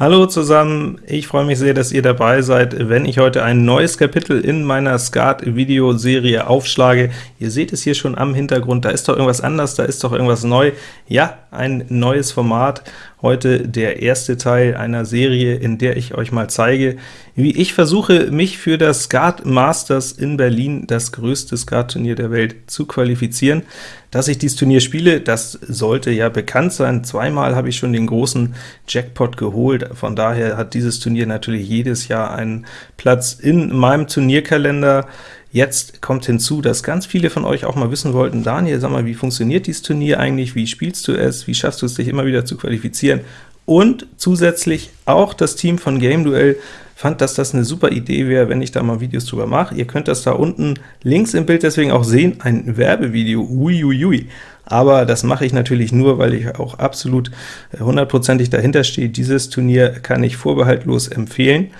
Hallo zusammen, ich freue mich sehr, dass ihr dabei seid, wenn ich heute ein neues Kapitel in meiner Skat-Videoserie aufschlage. Ihr seht es hier schon am Hintergrund, da ist doch irgendwas anders, da ist doch irgendwas neu. Ja, ein neues Format, heute der erste Teil einer Serie, in der ich euch mal zeige, wie ich versuche, mich für das Skat Masters in Berlin, das größte Skat-Turnier der Welt, zu qualifizieren. Dass ich dieses Turnier spiele, das sollte ja bekannt sein. Zweimal habe ich schon den großen Jackpot geholt, von daher hat dieses Turnier natürlich jedes Jahr einen Platz in meinem Turnierkalender. Jetzt kommt hinzu, dass ganz viele von euch auch mal wissen wollten, Daniel, sag mal, wie funktioniert dieses Turnier eigentlich, wie spielst du es, wie schaffst du es, dich immer wieder zu qualifizieren? Und zusätzlich auch das Team von Game Duell fand, dass das eine super Idee wäre, wenn ich da mal Videos drüber mache. Ihr könnt das da unten links im Bild deswegen auch sehen, ein Werbevideo, uiuiui. Aber das mache ich natürlich nur, weil ich auch absolut hundertprozentig dahinter stehe. Dieses Turnier kann ich vorbehaltlos empfehlen.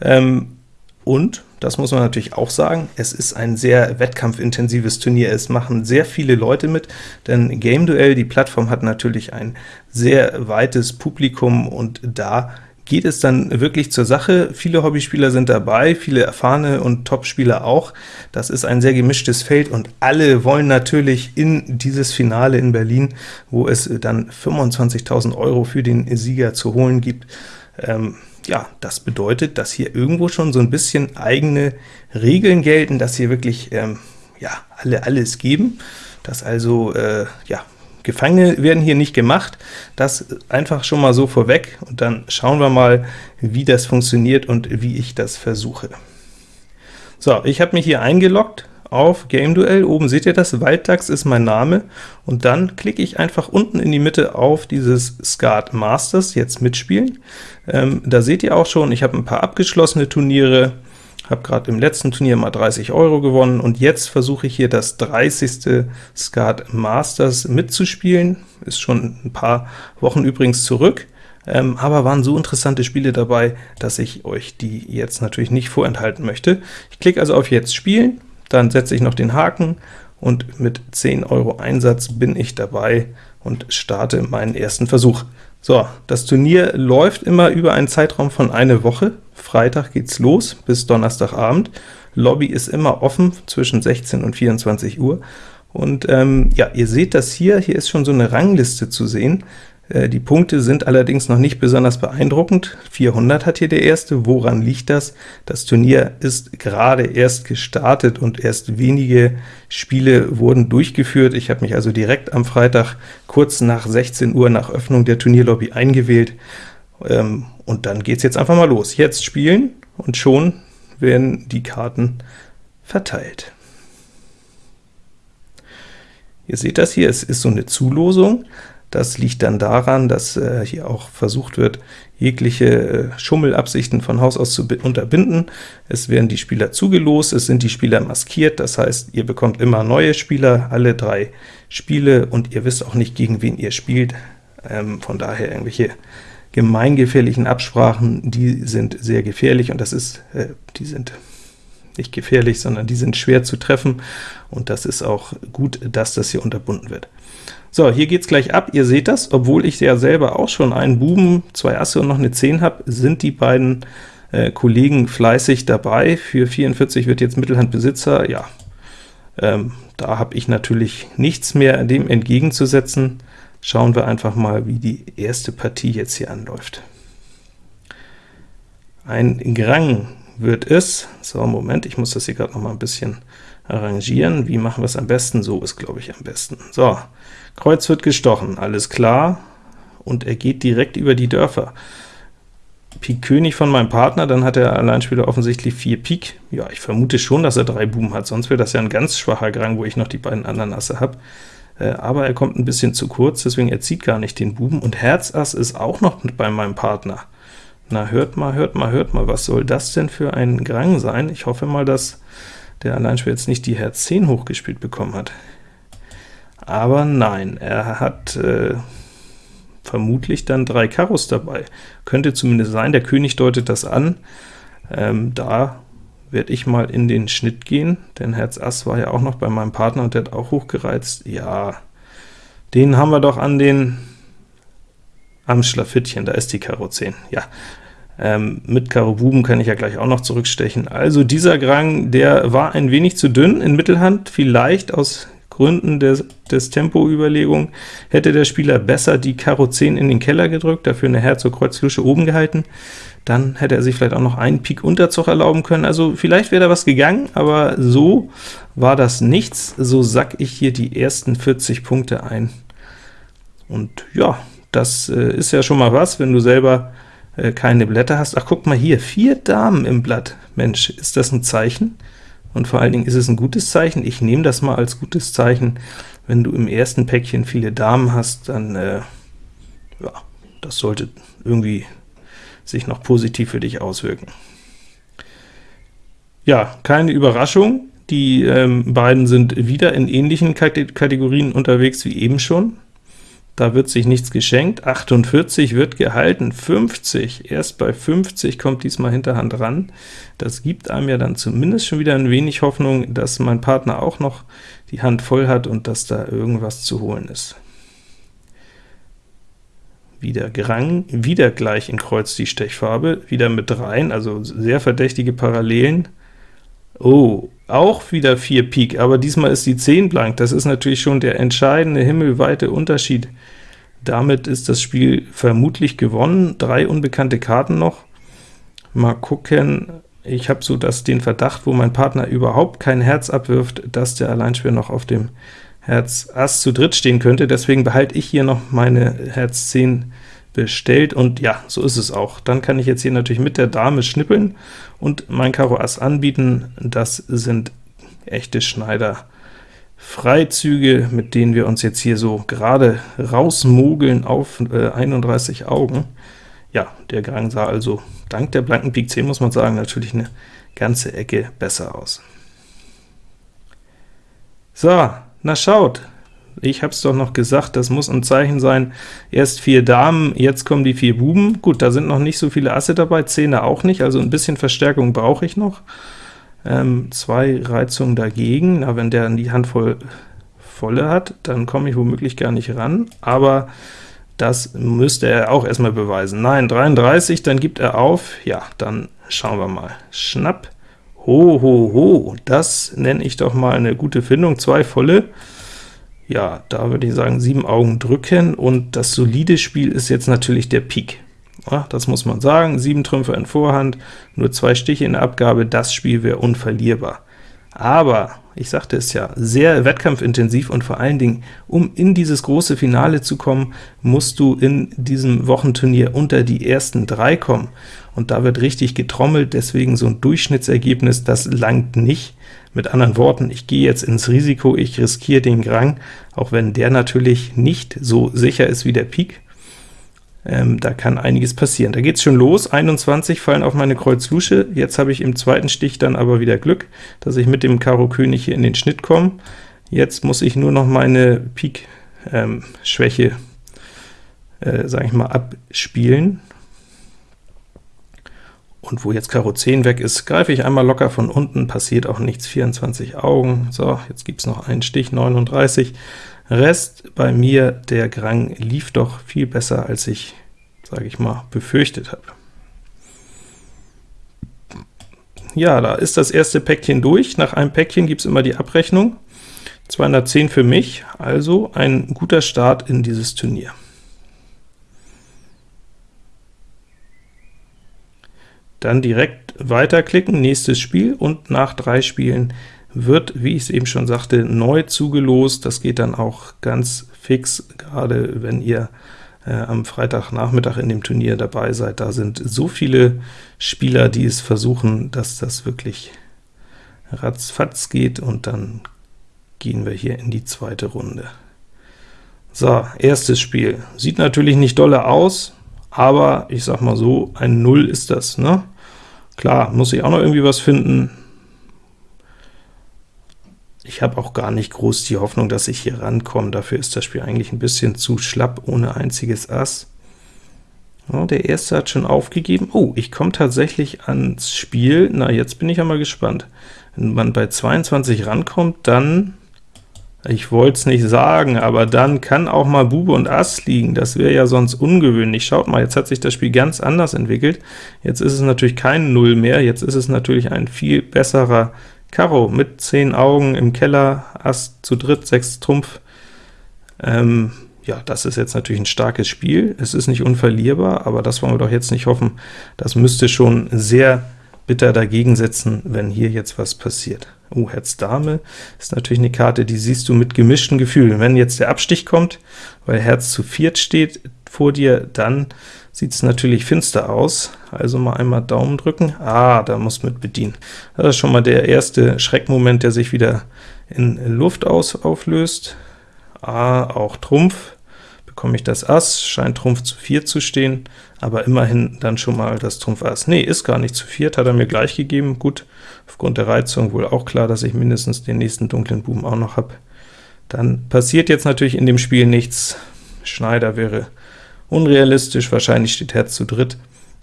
Ähm, und das muss man natürlich auch sagen, es ist ein sehr wettkampfintensives Turnier. Es machen sehr viele Leute mit, denn Game Duell, die Plattform, hat natürlich ein sehr weites Publikum, und da geht es dann wirklich zur Sache. Viele Hobbyspieler sind dabei, viele erfahrene und Topspieler auch. Das ist ein sehr gemischtes Feld, und alle wollen natürlich in dieses Finale in Berlin, wo es dann 25.000 Euro für den Sieger zu holen gibt. Ähm, ja, das bedeutet, dass hier irgendwo schon so ein bisschen eigene Regeln gelten, dass hier wirklich ähm, ja, alle alles geben, dass also äh, ja, Gefangene werden hier nicht gemacht, das einfach schon mal so vorweg, und dann schauen wir mal, wie das funktioniert und wie ich das versuche. So, ich habe mich hier eingeloggt, auf Game Duell. Oben seht ihr das, Walddachs ist mein Name, und dann klicke ich einfach unten in die Mitte auf dieses Skat Masters, jetzt mitspielen. Ähm, da seht ihr auch schon, ich habe ein paar abgeschlossene Turniere, habe gerade im letzten Turnier mal 30 Euro gewonnen, und jetzt versuche ich hier das 30. Skat Masters mitzuspielen. Ist schon ein paar Wochen übrigens zurück, ähm, aber waren so interessante Spiele dabei, dass ich euch die jetzt natürlich nicht vorenthalten möchte. Ich klicke also auf Jetzt spielen, dann setze ich noch den Haken, und mit 10 Euro Einsatz bin ich dabei und starte meinen ersten Versuch. So, das Turnier läuft immer über einen Zeitraum von eine Woche. Freitag geht's los bis Donnerstagabend. Lobby ist immer offen zwischen 16 und 24 Uhr. Und ähm, ja, ihr seht das hier, hier ist schon so eine Rangliste zu sehen. Äh, die Punkte sind allerdings noch nicht besonders beeindruckend. 400 hat hier der erste. Woran liegt das? Das Turnier ist gerade erst gestartet und erst wenige Spiele wurden durchgeführt. Ich habe mich also direkt am Freitag kurz nach 16 Uhr nach Öffnung der Turnierlobby eingewählt. Ähm, und dann geht es jetzt einfach mal los. Jetzt spielen, und schon werden die Karten verteilt. Ihr seht das hier, es ist so eine Zulosung. Das liegt dann daran, dass äh, hier auch versucht wird, jegliche äh, Schummelabsichten von Haus aus zu unterbinden. Es werden die Spieler zugelost, es sind die Spieler maskiert, das heißt, ihr bekommt immer neue Spieler, alle drei Spiele, und ihr wisst auch nicht, gegen wen ihr spielt. Ähm, von daher irgendwelche gemeingefährlichen Absprachen, die sind sehr gefährlich, und das ist, äh, die sind nicht gefährlich, sondern die sind schwer zu treffen, und das ist auch gut, dass das hier unterbunden wird. So, hier geht's gleich ab. Ihr seht das, obwohl ich ja selber auch schon einen Buben, zwei Asse und noch eine 10 habe, sind die beiden äh, Kollegen fleißig dabei. Für 44 wird jetzt Mittelhand Besitzer. Ja, ähm, da habe ich natürlich nichts mehr dem entgegenzusetzen. Schauen wir einfach mal, wie die erste Partie jetzt hier anläuft. Ein Grang wird es. So, Moment, ich muss das hier gerade noch mal ein bisschen arrangieren. Wie machen wir es am besten? So ist, glaube ich, am besten. So, Kreuz wird gestochen, alles klar, und er geht direkt über die Dörfer. Pik König von meinem Partner, dann hat der Alleinspieler offensichtlich 4 Pik. Ja, ich vermute schon, dass er 3 Buben hat, sonst wäre das ja ein ganz schwacher Grang, wo ich noch die beiden anderen Asse habe. Äh, aber er kommt ein bisschen zu kurz, deswegen er zieht gar nicht den Buben, und Herz Ass ist auch noch bei meinem Partner. Na, hört mal, hört mal, hört mal, was soll das denn für ein Grang sein? Ich hoffe mal, dass der Alleinspieler jetzt nicht die Herz 10 hochgespielt bekommen hat. Aber nein, er hat äh, vermutlich dann drei Karos dabei. Könnte zumindest sein, der König deutet das an. Ähm, da werde ich mal in den Schnitt gehen, denn Herz Ass war ja auch noch bei meinem Partner, und der hat auch hochgereizt. Ja, den haben wir doch an den am Schlafittchen, da ist die Karo 10, ja. Ähm, mit Karo Buben kann ich ja gleich auch noch zurückstechen. Also dieser Grang, der war ein wenig zu dünn in Mittelhand, vielleicht aus Gründen des, des Tempoüberlegung hätte der Spieler besser die Karo 10 in den Keller gedrückt, dafür eine Herzog Kreuz Lusche oben gehalten, dann hätte er sich vielleicht auch noch einen Pik Unterzug erlauben können, also vielleicht wäre da was gegangen, aber so war das nichts, so sack ich hier die ersten 40 Punkte ein. Und ja, das äh, ist ja schon mal was, wenn du selber äh, keine Blätter hast. Ach, guck mal hier, vier Damen im Blatt. Mensch, ist das ein Zeichen? Und vor allen Dingen ist es ein gutes Zeichen. Ich nehme das mal als gutes Zeichen. Wenn du im ersten Päckchen viele Damen hast, dann, äh, ja, das sollte irgendwie sich noch positiv für dich auswirken. Ja, keine Überraschung. Die ähm, beiden sind wieder in ähnlichen Kategorien unterwegs wie eben schon. Da wird sich nichts geschenkt, 48 wird gehalten, 50, erst bei 50 kommt diesmal Hinterhand ran. Das gibt einem ja dann zumindest schon wieder ein wenig Hoffnung, dass mein Partner auch noch die Hand voll hat und dass da irgendwas zu holen ist. Wieder Grang, wieder gleich in Kreuz die Stechfarbe, wieder mit dreien, also sehr verdächtige Parallelen. Oh, auch wieder 4 Pik, aber diesmal ist die 10 blank. Das ist natürlich schon der entscheidende himmelweite Unterschied. Damit ist das Spiel vermutlich gewonnen. Drei unbekannte Karten noch. Mal gucken, ich habe so das, den Verdacht, wo mein Partner überhaupt kein Herz abwirft, dass der Alleinspieler noch auf dem Herz Ass zu dritt stehen könnte, deswegen behalte ich hier noch meine Herz 10 bestellt, und ja, so ist es auch. Dann kann ich jetzt hier natürlich mit der Dame schnippeln und mein Karo Ass anbieten. Das sind echte Schneider. Freizüge, mit denen wir uns jetzt hier so gerade rausmogeln auf äh, 31 Augen. Ja, der Gang sah also dank der blanken Pik 10, muss man sagen, natürlich eine ganze Ecke besser aus. So, na schaut, ich habe es doch noch gesagt, das muss ein Zeichen sein, erst vier Damen, jetzt kommen die vier Buben. Gut, da sind noch nicht so viele Asse dabei, Zehner auch nicht, also ein bisschen Verstärkung brauche ich noch. Ähm, zwei Reizungen dagegen, na, wenn der die Hand voll volle hat, dann komme ich womöglich gar nicht ran, aber das müsste er auch erstmal beweisen. Nein, 33, dann gibt er auf, ja, dann schauen wir mal. Schnapp, ho, ho, ho, das nenne ich doch mal eine gute Findung, zwei volle, ja, da würde ich sagen, sieben Augen drücken, und das solide Spiel ist jetzt natürlich der Pik. Ja, das muss man sagen, sieben Trümpfe in Vorhand, nur zwei Stiche in der Abgabe, das Spiel wäre unverlierbar. Aber, ich sagte es ja, sehr wettkampfintensiv und vor allen Dingen, um in dieses große Finale zu kommen, musst du in diesem Wochenturnier unter die ersten drei kommen. Und da wird richtig getrommelt, deswegen so ein Durchschnittsergebnis, das langt nicht. Mit anderen Worten, ich gehe jetzt ins Risiko, ich riskiere den Grang, auch wenn der natürlich nicht so sicher ist wie der Pik. Ähm, da kann einiges passieren. Da geht es schon los, 21 fallen auf meine Kreuz Lusche, jetzt habe ich im zweiten Stich dann aber wieder Glück, dass ich mit dem Karo König hier in den Schnitt komme. Jetzt muss ich nur noch meine Pik-Schwäche, ähm, äh, sage ich mal, abspielen. Und wo jetzt Karo 10 weg ist, greife ich einmal locker von unten, passiert auch nichts, 24 Augen. So, jetzt gibt es noch einen Stich, 39. Rest bei mir, der Grang lief doch viel besser, als ich, sage ich mal, befürchtet habe. Ja, da ist das erste Päckchen durch. Nach einem Päckchen gibt es immer die Abrechnung. 210 für mich, also ein guter Start in dieses Turnier. Dann direkt weiterklicken, nächstes Spiel, und nach drei Spielen wird, wie ich es eben schon sagte, neu zugelost. Das geht dann auch ganz fix, gerade wenn ihr äh, am Freitagnachmittag in dem Turnier dabei seid. Da sind so viele Spieler, die es versuchen, dass das wirklich ratzfatz geht, und dann gehen wir hier in die zweite Runde. So, erstes Spiel. Sieht natürlich nicht dolle aus, aber ich sag mal so, ein Null ist das, ne? Klar, muss ich auch noch irgendwie was finden. Ich habe auch gar nicht groß die Hoffnung, dass ich hier rankomme. Dafür ist das Spiel eigentlich ein bisschen zu schlapp, ohne einziges Ass. Ja, der erste hat schon aufgegeben. Oh, ich komme tatsächlich ans Spiel. Na, jetzt bin ich ja mal gespannt. Wenn man bei 22 rankommt, dann Ich wollte es nicht sagen, aber dann kann auch mal Bube und Ass liegen, das wäre ja sonst ungewöhnlich. Schaut mal, jetzt hat sich das Spiel ganz anders entwickelt. Jetzt ist es natürlich kein Null mehr, jetzt ist es natürlich ein viel besserer Karo mit 10 Augen im Keller, Ass zu dritt, 6 Trumpf. Ähm, ja, das ist jetzt natürlich ein starkes Spiel. Es ist nicht unverlierbar, aber das wollen wir doch jetzt nicht hoffen. Das müsste schon sehr bitter dagegen setzen, wenn hier jetzt was passiert. Oh, Herz Dame ist natürlich eine Karte, die siehst du mit gemischten Gefühlen. Wenn jetzt der Abstich kommt, weil Herz zu viert steht vor dir, dann sieht es natürlich finster aus. Also mal einmal Daumen drücken. Ah, da muss mit bedienen. Das ist schon mal der erste Schreckmoment, der sich wieder in Luft aus auflöst. Ah, auch Trumpf bekomme ich das Ass, scheint Trumpf zu 4 zu stehen, aber immerhin dann schon mal das Trumpf Ass. Nee, ist gar nicht zu 4, hat er mir gleich gegeben. Gut, aufgrund der Reizung wohl auch klar, dass ich mindestens den nächsten dunklen Buben auch noch habe. Dann passiert jetzt natürlich in dem Spiel nichts. Schneider wäre unrealistisch, wahrscheinlich steht Herz zu dritt,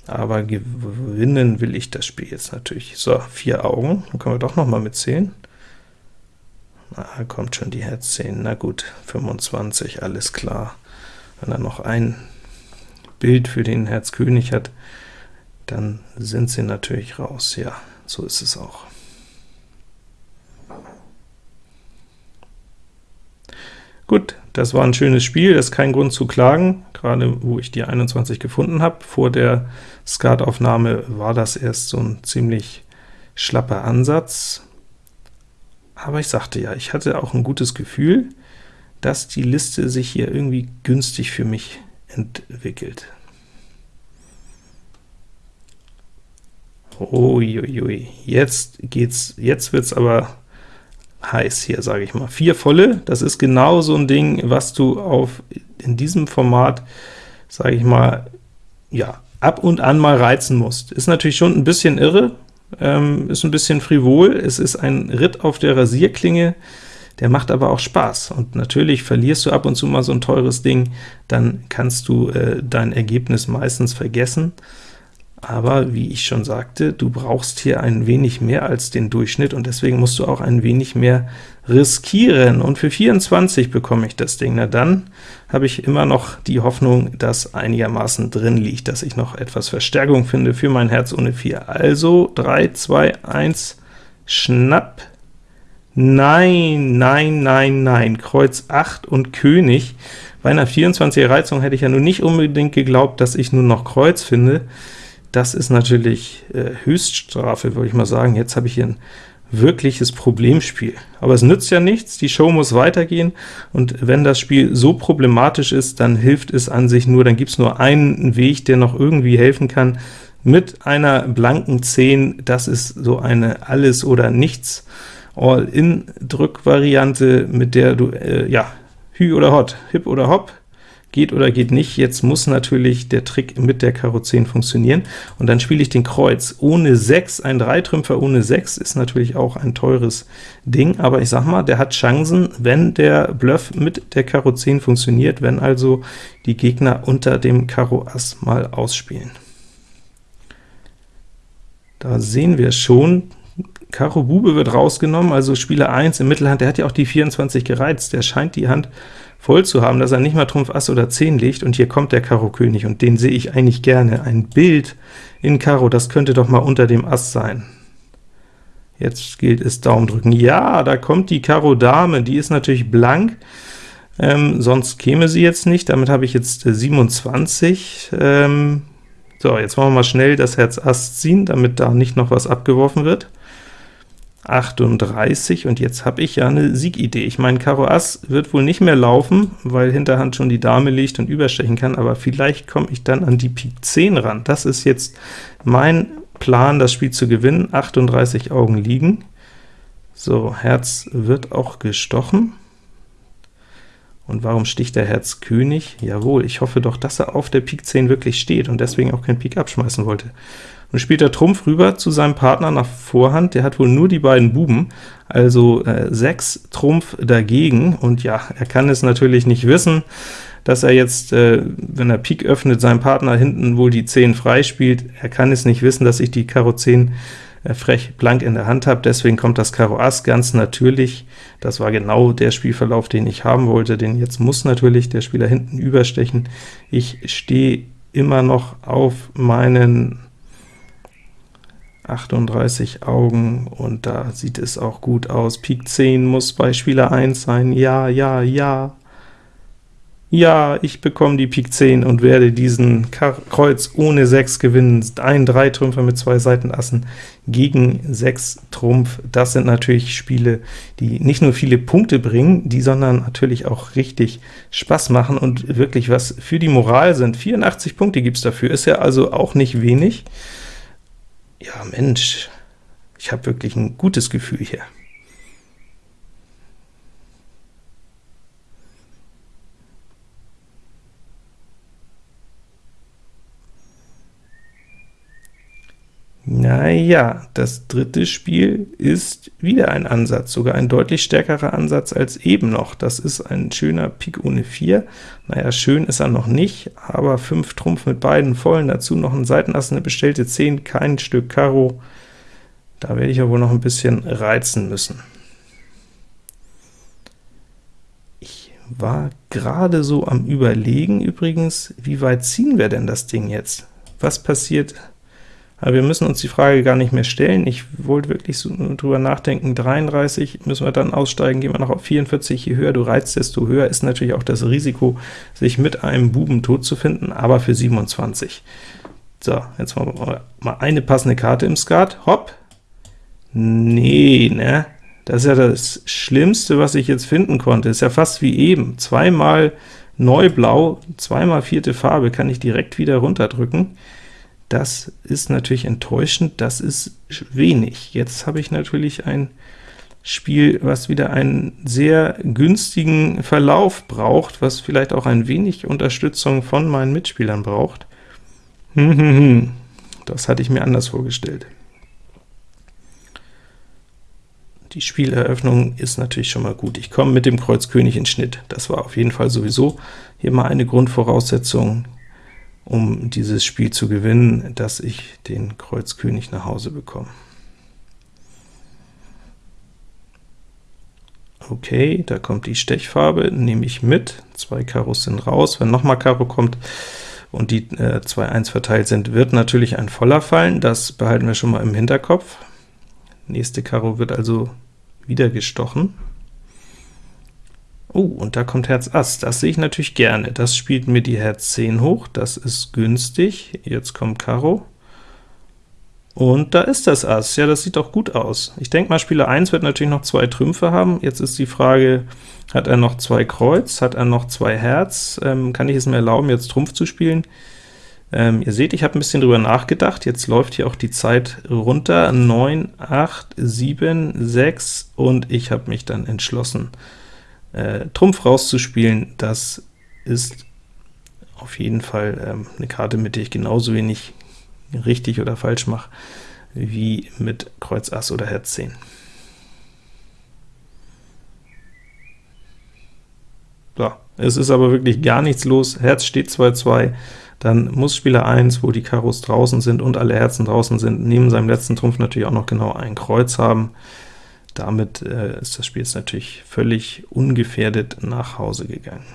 aber gewinnen will ich das Spiel jetzt natürlich. So, vier Augen, dann können wir doch noch mal mitzählen. Na, kommt schon die Herz 10, na gut, 25, alles klar. Wenn er noch ein Bild für den Herz König hat, dann sind sie natürlich raus. Ja, so ist es auch. Gut, das war ein schönes Spiel, das ist kein Grund zu klagen, gerade wo ich die 21 gefunden habe. Vor der Skataufnahme war das erst so ein ziemlich schlapper Ansatz, aber ich sagte ja, ich hatte auch ein gutes Gefühl, dass die Liste sich hier irgendwie günstig für mich entwickelt. Uiuiui, jetzt geht's, jetzt wird's aber heiß hier, sage ich mal. Vier volle, das ist genau so ein Ding, was du auf in diesem Format, sage ich mal, ja, ab und an mal reizen musst. Ist natürlich schon ein bisschen irre, ähm, ist ein bisschen frivol, es ist ein Ritt auf der Rasierklinge, der macht aber auch Spaß. Und natürlich verlierst du ab und zu mal so ein teures Ding, dann kannst du äh, dein Ergebnis meistens vergessen. Aber wie ich schon sagte, du brauchst hier ein wenig mehr als den Durchschnitt, und deswegen musst du auch ein wenig mehr riskieren. Und für 24 bekomme ich das Ding. Na dann habe ich immer noch die Hoffnung, dass einigermaßen drin liegt, dass ich noch etwas Verstärkung finde für mein Herz ohne 4. Also 3, 2, 1, Schnapp. Nein, nein, nein, nein, Kreuz 8 und König. Bei einer 24er Reizung hätte ich ja nun nicht unbedingt geglaubt, dass ich nun noch Kreuz finde. Das ist natürlich äh, Höchststrafe, würde ich mal sagen. Jetzt habe ich hier ein wirkliches Problemspiel. Aber es nützt ja nichts, die Show muss weitergehen, und wenn das Spiel so problematisch ist, dann hilft es an sich nur, dann gibt es nur einen Weg, der noch irgendwie helfen kann, mit einer blanken 10, das ist so eine Alles- oder Nichts All-In-Drückvariante, mit der du, äh, ja, Hü oder Hot, Hip oder Hop, geht oder geht nicht. Jetzt muss natürlich der Trick mit der Karo 10 funktionieren, und dann spiele ich den Kreuz. Ohne 6, ein Dreitrümpfer ohne 6 ist natürlich auch ein teures Ding, aber ich sag mal, der hat Chancen, wenn der Bluff mit der Karo 10 funktioniert, wenn also die Gegner unter dem Karo Ass mal ausspielen. Da sehen wir schon, Karo Bube wird rausgenommen, also Spieler 1 im Mittelhand, der hat ja auch die 24 gereizt, der scheint die Hand voll zu haben, dass er nicht mal Trumpf Ass oder 10 legt, und hier kommt der Karo König, und den sehe ich eigentlich gerne. Ein Bild in Karo, das könnte doch mal unter dem Ass sein. Jetzt gilt es Daumen drücken. Ja, da kommt die Karo Dame, die ist natürlich blank, ähm, sonst käme sie jetzt nicht. Damit habe ich jetzt äh, 27. Ähm, so, jetzt wollen wir mal schnell das Herz Ass ziehen, damit da nicht noch was abgeworfen wird. 38, und jetzt habe ich ja eine Siegidee. Ich meine, Karo Ass wird wohl nicht mehr laufen, weil Hinterhand schon die Dame liegt und überstechen kann, aber vielleicht komme ich dann an die Pik 10 ran. Das ist jetzt mein Plan, das Spiel zu gewinnen. 38 Augen liegen. So, Herz wird auch gestochen. Und warum sticht der Herz König? Jawohl, ich hoffe doch, dass er auf der Pik 10 wirklich steht und deswegen auch kein Pik abschmeißen wollte. Nun spielt er Trumpf rüber zu seinem Partner nach Vorhand, der hat wohl nur die beiden Buben, also äh, 6 Trumpf dagegen, und ja, er kann es natürlich nicht wissen, dass er jetzt, äh, wenn er Pik öffnet, seinem Partner hinten wohl die 10 frei spielt. Er kann es nicht wissen, dass ich die Karo 10 äh, frech blank in der Hand habe, deswegen kommt das Karo Ass ganz natürlich. Das war genau der Spielverlauf, den ich haben wollte, denn jetzt muss natürlich der Spieler hinten überstechen. Ich stehe immer noch auf meinen 38 Augen, und da sieht es auch gut aus. Pik 10 muss bei Spieler 1 sein, ja, ja, ja. Ja, ich bekomme die Pik 10 und werde diesen Kreuz ohne 6 gewinnen. Ein 3-Trümpfer mit zwei Seitenassen gegen 6 Trumpf. Das sind natürlich Spiele, die nicht nur viele Punkte bringen, die sondern natürlich auch richtig Spaß machen und wirklich was für die Moral sind. 84 Punkte gibt's dafür, ist ja also auch nicht wenig. Ja, Mensch, ich habe wirklich ein gutes Gefühl hier. Naja, das dritte Spiel ist wieder ein Ansatz, sogar ein deutlich stärkerer Ansatz als eben noch. Das ist ein schöner Pik ohne 4. Naja, schön ist er noch nicht, aber 5 Trumpf mit beiden vollen, dazu noch ein Seitenass, eine bestellte 10, kein Stück Karo. Da werde ich ja wohl noch ein bisschen reizen müssen. Ich war gerade so am überlegen übrigens, wie weit ziehen wir denn das Ding jetzt? Was passiert, aber wir müssen uns die Frage gar nicht mehr stellen. Ich wollte wirklich so drüber nachdenken, 33 müssen wir dann aussteigen, gehen wir noch auf 44, je höher du reizt, desto höher ist natürlich auch das Risiko, sich mit einem Buben tot zu finden, aber für 27. So, jetzt wir mal eine passende Karte im Skat, hopp, nee, ne, das ist ja das Schlimmste, was ich jetzt finden konnte, ist ja fast wie eben, zweimal Neublau, zweimal vierte Farbe, kann ich direkt wieder runterdrücken, das ist natürlich enttäuschend, das ist wenig. Jetzt habe ich natürlich ein Spiel, was wieder einen sehr günstigen Verlauf braucht, was vielleicht auch ein wenig Unterstützung von meinen Mitspielern braucht. Hm, hm, hm. Das hatte ich mir anders vorgestellt. Die Spieleröffnung ist natürlich schon mal gut. Ich komme mit dem Kreuz König in Schnitt. Das war auf jeden Fall sowieso hier mal eine Grundvoraussetzung um dieses Spiel zu gewinnen, dass ich den Kreuz König nach Hause bekomme. Okay, da kommt die Stechfarbe, nehme ich mit, zwei Karos sind raus, wenn nochmal Karo kommt und die äh, zwei 1 verteilt sind, wird natürlich ein voller fallen, das behalten wir schon mal im Hinterkopf. Nächste Karo wird also wieder gestochen. Oh, und da kommt Herz Ass, das sehe ich natürlich gerne. Das spielt mir die Herz 10 hoch, das ist günstig. Jetzt kommt Karo. Und da ist das Ass. Ja, das sieht doch gut aus. Ich denke mal, Spieler 1 wird natürlich noch zwei Trümpfe haben. Jetzt ist die Frage, hat er noch zwei Kreuz, hat er noch zwei Herz? Ähm, kann ich es mir erlauben, jetzt Trumpf zu spielen? Ähm, ihr seht, ich habe ein bisschen drüber nachgedacht. Jetzt läuft hier auch die Zeit runter. 9, 8, 7, 6, und ich habe mich dann entschlossen, äh, Trumpf rauszuspielen, das ist auf jeden Fall ähm, eine Karte, mit der ich genauso wenig richtig oder falsch mache, wie mit Kreuz Ass oder Herz 10. So, es ist aber wirklich gar nichts los, Herz steht 2-2, dann muss Spieler 1, wo die Karos draußen sind und alle Herzen draußen sind, neben seinem letzten Trumpf natürlich auch noch genau ein Kreuz haben. Damit äh, ist das Spiel jetzt natürlich völlig ungefährdet nach Hause gegangen.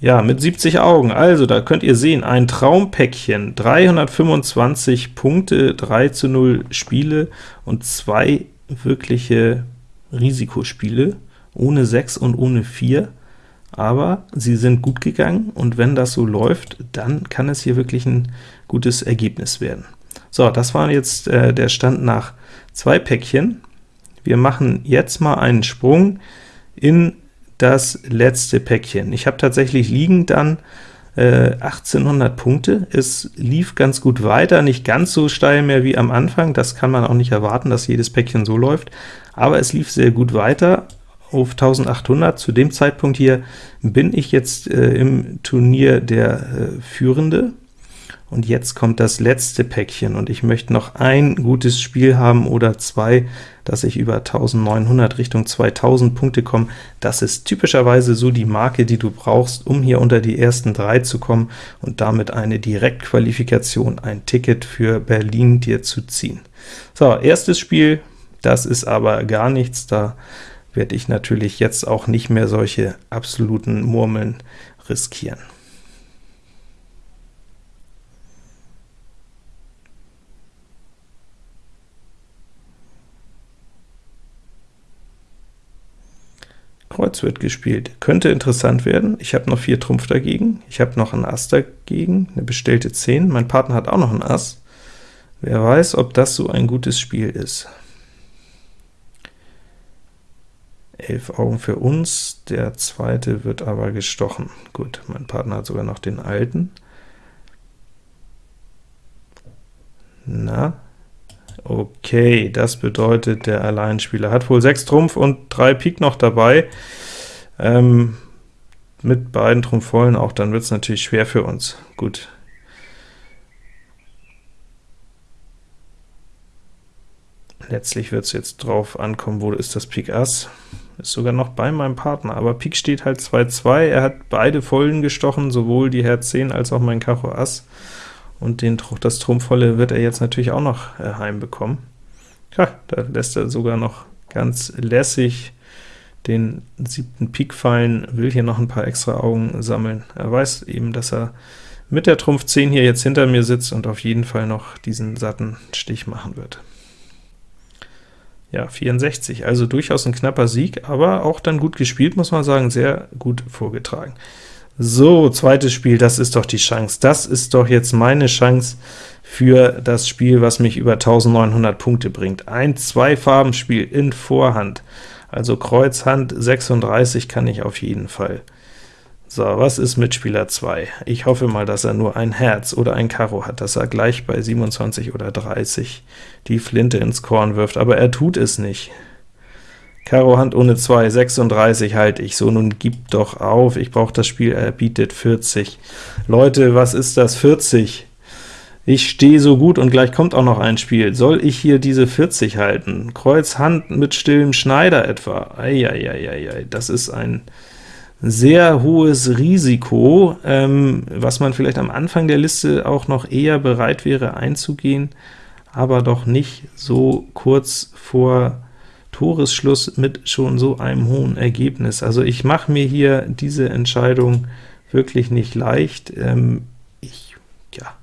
Ja, mit 70 Augen, also da könnt ihr sehen, ein Traumpäckchen, 325 Punkte, 3 zu 0 Spiele und zwei wirkliche Risikospiele, ohne 6 und ohne 4, aber sie sind gut gegangen, und wenn das so läuft, dann kann es hier wirklich ein gutes Ergebnis werden. So, das war jetzt äh, der Stand nach zwei Päckchen. Wir machen jetzt mal einen Sprung in das letzte Päckchen. Ich habe tatsächlich liegen dann äh, 1800 Punkte. Es lief ganz gut weiter, nicht ganz so steil mehr wie am Anfang. Das kann man auch nicht erwarten, dass jedes Päckchen so läuft, aber es lief sehr gut weiter auf 1800. Zu dem Zeitpunkt hier bin ich jetzt äh, im Turnier der äh, Führende, Und jetzt kommt das letzte Päckchen, und ich möchte noch ein gutes Spiel haben oder zwei, dass ich über 1900 Richtung 2000 Punkte komme. Das ist typischerweise so die Marke, die du brauchst, um hier unter die ersten drei zu kommen und damit eine Direktqualifikation, ein Ticket für Berlin dir zu ziehen. So, erstes Spiel, das ist aber gar nichts, da werde ich natürlich jetzt auch nicht mehr solche absoluten Murmeln riskieren. Kreuz wird gespielt. Könnte interessant werden. Ich habe noch 4 Trumpf dagegen, ich habe noch einen Ass dagegen, eine bestellte 10. Mein Partner hat auch noch einen Ass. Wer weiß, ob das so ein gutes Spiel ist. 11 Augen für uns, der zweite wird aber gestochen. Gut, mein Partner hat sogar noch den alten. Na, Okay, das bedeutet, der Alleinspieler hat wohl 6 Trumpf und 3 Pik noch dabei. Ähm, mit beiden Trumpf vollen auch, dann wird es natürlich schwer für uns. Gut. Letztlich wird es jetzt drauf ankommen, wo ist das Pik Ass. Ist sogar noch bei meinem Partner, aber Pik steht halt 2-2, er hat beide Vollen gestochen, sowohl die Herz 10 als auch mein Karo Ass und den, das Trumpfvolle wird er jetzt natürlich auch noch äh, heimbekommen. Ja, da lässt er sogar noch ganz lässig den siebten Pik fallen, will hier noch ein paar extra Augen sammeln. Er weiß eben, dass er mit der Trumpf 10 hier jetzt hinter mir sitzt und auf jeden Fall noch diesen satten Stich machen wird. Ja, 64, also durchaus ein knapper Sieg, aber auch dann gut gespielt, muss man sagen, sehr gut vorgetragen. So, zweites Spiel, das ist doch die Chance. Das ist doch jetzt meine Chance für das Spiel, was mich über 1900 Punkte bringt. Ein Zwei-Farben-Spiel in Vorhand, also Kreuz, Hand, 36 kann ich auf jeden Fall. So, was ist mit Spieler 2? Ich hoffe mal, dass er nur ein Herz oder ein Karo hat, dass er gleich bei 27 oder 30 die Flinte ins Korn wirft, aber er tut es nicht. Karo Hand ohne 2, 36 halte ich. So, nun gib doch auf, ich brauche das Spiel, er bietet 40. Leute, was ist das 40? Ich stehe so gut und gleich kommt auch noch ein Spiel. Soll ich hier diese 40 halten? Kreuz Hand mit stillem Schneider etwa. Eieieiei, das ist ein sehr hohes Risiko, ähm, was man vielleicht am Anfang der Liste auch noch eher bereit wäre einzugehen, aber doch nicht so kurz vor Toresschluss mit schon so einem hohen Ergebnis. Also ich mache mir hier diese Entscheidung wirklich nicht leicht. Ähm, ich, ja,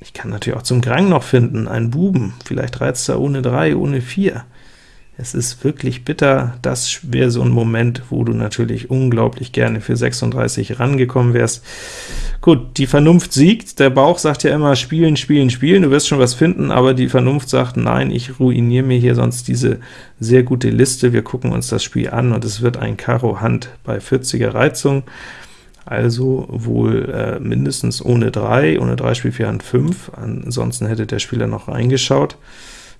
ich kann natürlich auch zum Grang noch finden, einen Buben, vielleicht reizt er ohne 3, ohne 4. Es ist wirklich bitter, das wäre so ein Moment, wo du natürlich unglaublich gerne für 36 rangekommen wärst. Gut, die Vernunft siegt, der Bauch sagt ja immer, spielen, spielen, spielen, du wirst schon was finden, aber die Vernunft sagt, nein, ich ruiniere mir hier sonst diese sehr gute Liste, wir gucken uns das Spiel an, und es wird ein Karo Hand bei 40er Reizung, also wohl äh, mindestens ohne 3, ohne 3 Spiel 4 Hand 5, ansonsten hätte der Spieler noch reingeschaut.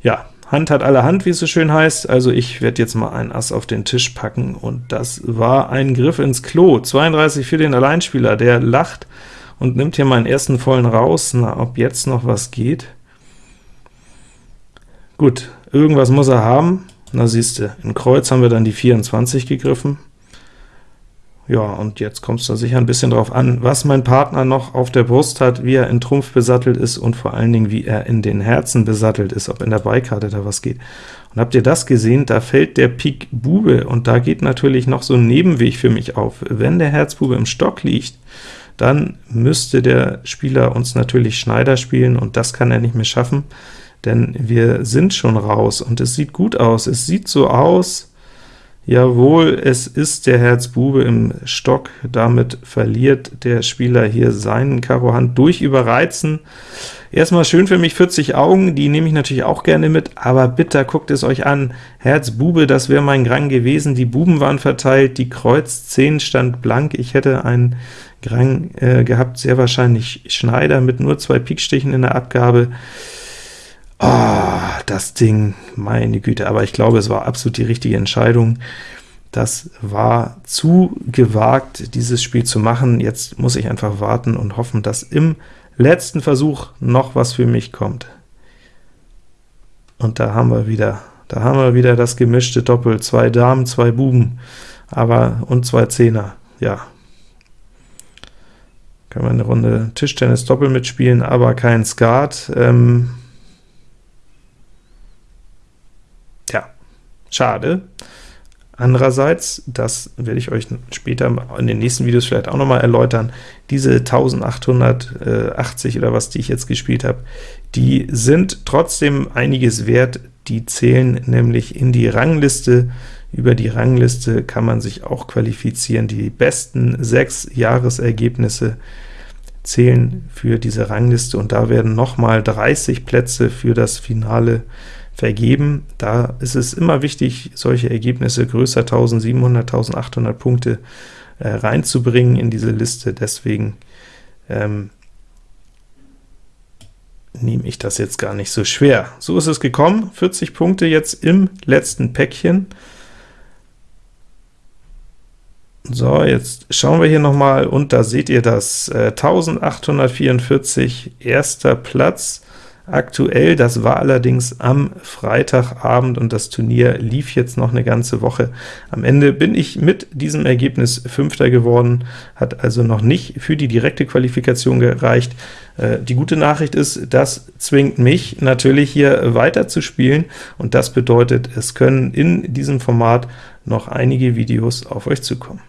Ja, Hand hat alle Hand, wie es so schön heißt, also ich werde jetzt mal ein Ass auf den Tisch packen, und das war ein Griff ins Klo. 32 für den Alleinspieler, der lacht und nimmt hier meinen ersten vollen raus. Na, ob jetzt noch was geht? Gut, irgendwas muss er haben. Na siehste, in Kreuz haben wir dann die 24 gegriffen. Ja, und jetzt kommt es da sicher ein bisschen drauf an, was mein Partner noch auf der Brust hat, wie er in Trumpf besattelt ist und vor allen Dingen, wie er in den Herzen besattelt ist, ob in der Beikarte da was geht. Und habt ihr das gesehen? Da fällt der Pik Bube, und da geht natürlich noch so ein Nebenweg für mich auf. Wenn der Herzbube im Stock liegt, dann müsste der Spieler uns natürlich Schneider spielen, und das kann er nicht mehr schaffen, denn wir sind schon raus, und es sieht gut aus. Es sieht so aus, Jawohl, es ist der Herz Bube im Stock, damit verliert der Spieler hier seinen Karo Hand durch Überreizen. Erstmal schön für mich 40 Augen, die nehme ich natürlich auch gerne mit, aber bitte guckt es euch an, Herz Bube, das wäre mein Grang gewesen, die Buben waren verteilt, die Kreuz 10 stand blank, ich hätte einen Grang äh, gehabt, sehr wahrscheinlich Schneider mit nur zwei Pikstichen in der Abgabe. Oh, das Ding, meine Güte, aber ich glaube, es war absolut die richtige Entscheidung. das war zu gewagt, dieses Spiel zu machen. Jetzt muss ich einfach warten und hoffen, dass im letzten Versuch noch was für mich kommt. Und da haben wir wieder, da haben wir wieder das gemischte Doppel, zwei Damen, zwei Buben, aber und zwei Zehner, ja. Können wir eine Runde Tischtennis Doppel mitspielen, aber kein Skat. Ähm, ja, schade. Andererseits, das werde ich euch später in den nächsten Videos vielleicht auch noch mal erläutern, diese 1880 oder was, die ich jetzt gespielt habe, die sind trotzdem einiges wert, die zählen nämlich in die Rangliste. Über die Rangliste kann man sich auch qualifizieren. Die besten sechs Jahresergebnisse zählen für diese Rangliste, und da werden noch mal 30 Plätze für das Finale vergeben. Da ist es immer wichtig, solche Ergebnisse größer 1700, 1800 Punkte äh, reinzubringen in diese Liste, deswegen ähm, nehme ich das jetzt gar nicht so schwer. So ist es gekommen, 40 Punkte jetzt im letzten Päckchen. So, jetzt schauen wir hier noch mal, und da seht ihr das, äh, 1844, erster Platz, aktuell. Das war allerdings am Freitagabend, und das Turnier lief jetzt noch eine ganze Woche. Am Ende bin ich mit diesem Ergebnis Fünfter geworden, hat also noch nicht für die direkte Qualifikation gereicht. Äh, die gute Nachricht ist, das zwingt mich natürlich hier weiter zu spielen, und das bedeutet, es können in diesem Format noch einige Videos auf euch zukommen.